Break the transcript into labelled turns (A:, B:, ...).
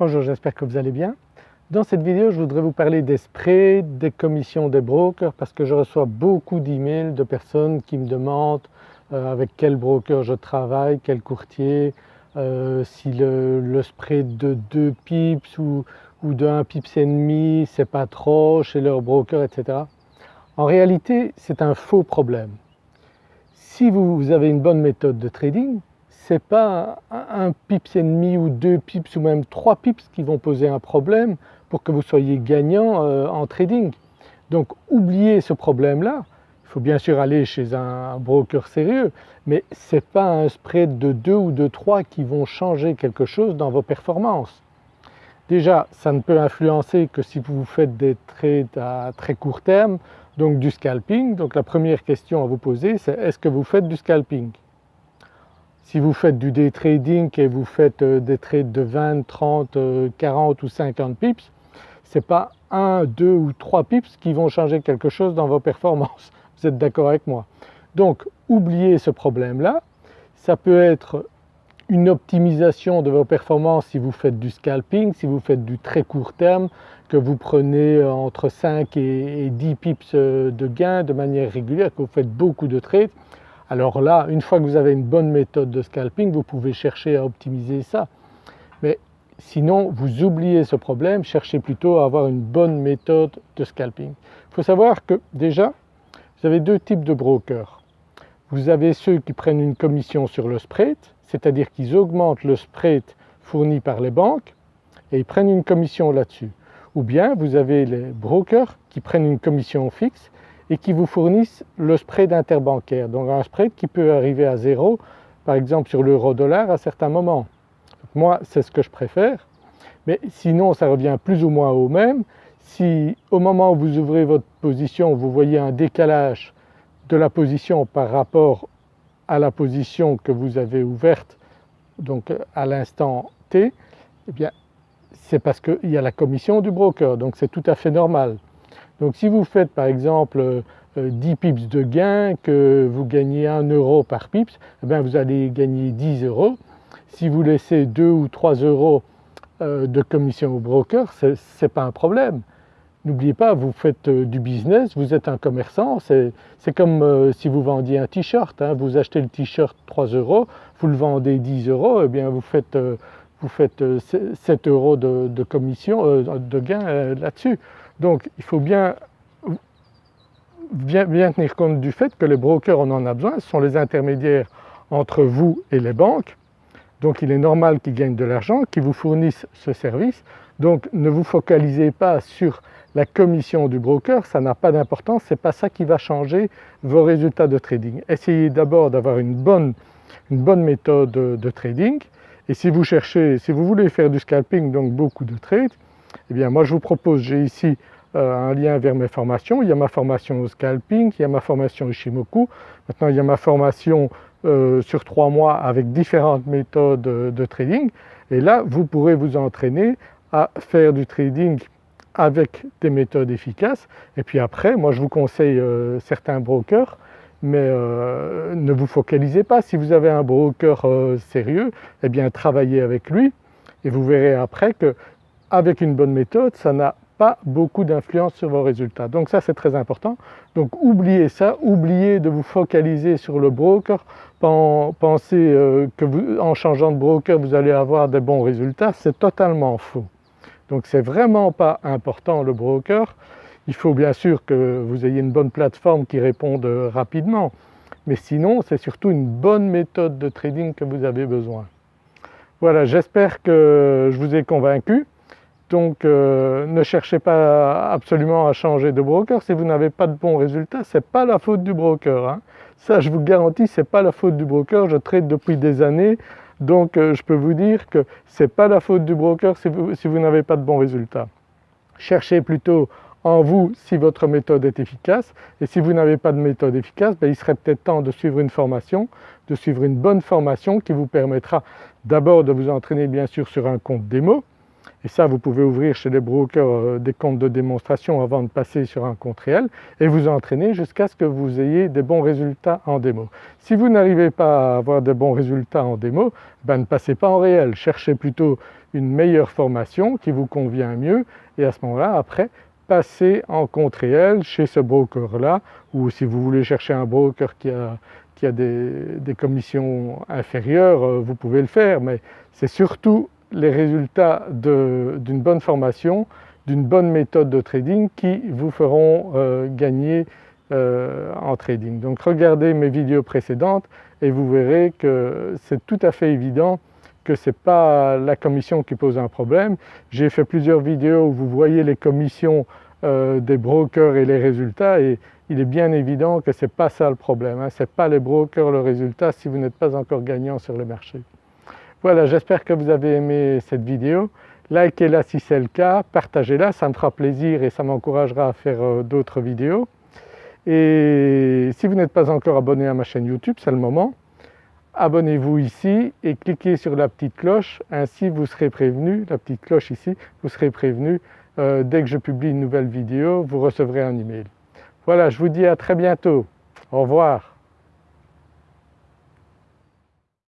A: Bonjour, j'espère que vous allez bien. Dans cette vidéo je voudrais vous parler des sprays, des commissions des brokers parce que je reçois beaucoup d'emails de personnes qui me demandent euh, avec quel broker je travaille, quel courtier, euh, si le, spray de 2 pips ou, ou de 1 pips et demi c'est pas trop chez leur broker etc. En réalité c'est un faux problème. Si vous avez une bonne méthode de trading, n'est pas un pips et demi ou deux pips ou même trois pips qui vont poser un problème pour que vous soyez gagnant euh, en trading. Donc oubliez ce problème-là. Il faut bien sûr aller chez un broker sérieux mais ce n'est pas un spread de 2 ou de 3 qui vont changer quelque chose dans vos performances. Déjà ça ne peut influencer que si vous faites des trades à très court terme donc du scalping. Donc la première question à vous poser c'est est-ce que vous faites du scalping? Si vous faites du day trading et vous faites euh, des trades de 20, 30, 40 ou 50 pips, ce n'est pas 1, 2 ou 3 pips qui vont changer quelque chose dans vos performances. Vous êtes d'accord avec moi Donc oubliez ce problème-là. Ça peut être une optimisation de vos performances si vous faites du scalping, si vous faites du très court terme, que vous prenez euh, entre 5 et 10 pips euh, de gain de manière régulière, que vous faites beaucoup de trades, alors là, une fois que vous avez une bonne méthode de scalping, vous pouvez chercher à optimiser ça. Mais sinon, vous oubliez ce problème, cherchez plutôt à avoir une bonne méthode de scalping. Il faut savoir que déjà, vous avez deux types de brokers. Vous avez ceux qui prennent une commission sur le spread, c'est-à-dire qu'ils augmentent le spread fourni par les banques et ils prennent une commission là-dessus. Ou bien vous avez les brokers qui prennent une commission fixe et qui vous fournissent le spread interbancaire. Donc un spread qui peut arriver à zéro par exemple sur l'euro-dollar à certains moments. moi c'est ce que je préfère mais sinon ça revient plus ou moins au même. Si au moment où vous ouvrez votre position vous voyez un décalage de la position par rapport à la position que vous avez ouverte donc à l'instant T, eh bien c'est parce qu'il y a la commission du broker donc c'est tout à fait normal. Donc si vous faites par exemple 10 euh, pips de gain, que vous gagnez 1 euro par pips, eh bien vous allez gagner 10 euros. Si vous laissez 2 ou 3 euros euh, de commission au broker, ce n'est pas un problème. N'oubliez pas, vous faites euh, du business, vous êtes un commerçant, c'est comme si vous vendiez un t-shirt, hein. vous achetez le t-shirt 3 euros, vous le vendez 10 euros, eh bien vous faites, vous faites 7 euros de, de commission, de gain là-dessus. Donc il faut bien, tenir compte du fait que les brokers on en a besoin, ce sont les intermédiaires entre vous et les banques. Donc il est normal qu'ils gagnent de l'argent, qu'ils vous fournissent ce service. Donc ne vous focalisez pas sur la commission du broker, ça n'a pas d'importance, ce n'est pas ça qui va changer vos résultats de trading. Essayez d'abord d'avoir une bonne, une bonne méthode de trading. Et si vous cherchez, si vous voulez faire du scalping donc beaucoup de trades, eh bien moi je vous propose, j'ai ici euh, un lien vers mes formations. Il y a ma formation au scalping, il y a ma formation Ishimoku, maintenant il y a ma formation euh, sur trois mois avec différentes méthodes de trading et là vous pourrez vous entraîner à faire du trading avec des méthodes efficaces et puis après moi je vous conseille euh, certains brokers mais ne vous focalisez pas. Si vous avez un broker sérieux, eh bien travaillez avec lui et vous verrez après que avec une bonne méthode, ça n'a pas beaucoup d'influence sur vos résultats. Donc ça c'est très important. Donc oubliez ça, oubliez de vous focaliser sur le broker, pensez euh, que en changeant de broker vous allez avoir des bons résultats, c'est totalement faux. Donc c'est vraiment pas important le broker, il faut bien sûr que vous ayez une bonne plateforme qui réponde rapidement, mais sinon c'est surtout une bonne méthode de trading que vous avez besoin. Voilà, j'espère que je vous ai convaincu. Donc euh, ne cherchez pas absolument à changer de broker, si vous n'avez pas de bons résultats, ce n'est pas la faute du broker. Hein. Ça je vous garantis, ce n'est pas la faute du broker, je trade depuis des années, donc euh, je peux vous dire que ce n'est pas la faute du broker si vous, n'avez pas de bons résultats. Cherchez plutôt en vous si votre méthode est efficace et si vous n'avez pas de méthode efficace, ben, il serait peut-être temps de suivre une formation, de suivre une bonne formation qui vous permettra d'abord de vous entraîner bien sûr sur un compte démo, Et ça vous pouvez ouvrir chez les brokers euh, des comptes de démonstration avant de passer sur un compte réel et vous entraîner jusqu'à ce que vous ayez des bons résultats en démo. Si vous n'arrivez pas à avoir de bons résultats en démo, ben ne passez pas en réel, cherchez plutôt une meilleure formation qui vous convient mieux et à ce moment-là après passez en compte réel chez ce broker-là ou si vous voulez chercher un broker qui a, qui a des, des, commissions inférieures, euh, vous pouvez le faire mais c'est surtout les résultats d'une bonne formation, d'une bonne méthode de trading qui vous feront euh, gagner euh, en trading. Donc regardez mes vidéos précédentes et vous verrez que c'est tout à fait évident que ce n'est pas la commission qui pose un problème. J'ai fait plusieurs vidéos où vous voyez les commissions euh, des brokers et les résultats et il est bien évident que ce n'est pas ça le problème, hein. ce n'est pas les brokers le résultat si vous n'êtes pas encore gagnant sur le marché. Voilà, j'espère que vous avez aimé cette vidéo. Likez-la si c'est le cas, partagez-la, ça me fera plaisir et ça m'encouragera à faire euh, d'autres vidéos. Et si vous n'êtes pas encore abonné à ma chaîne YouTube, c'est le moment. Abonnez-vous ici et cliquez sur la petite cloche, ainsi vous serez prévenu, la petite cloche ici, vous serez prévenu euh, dès que je publie une nouvelle vidéo, vous recevrez un email. Voilà, je vous dis à très bientôt. Au revoir.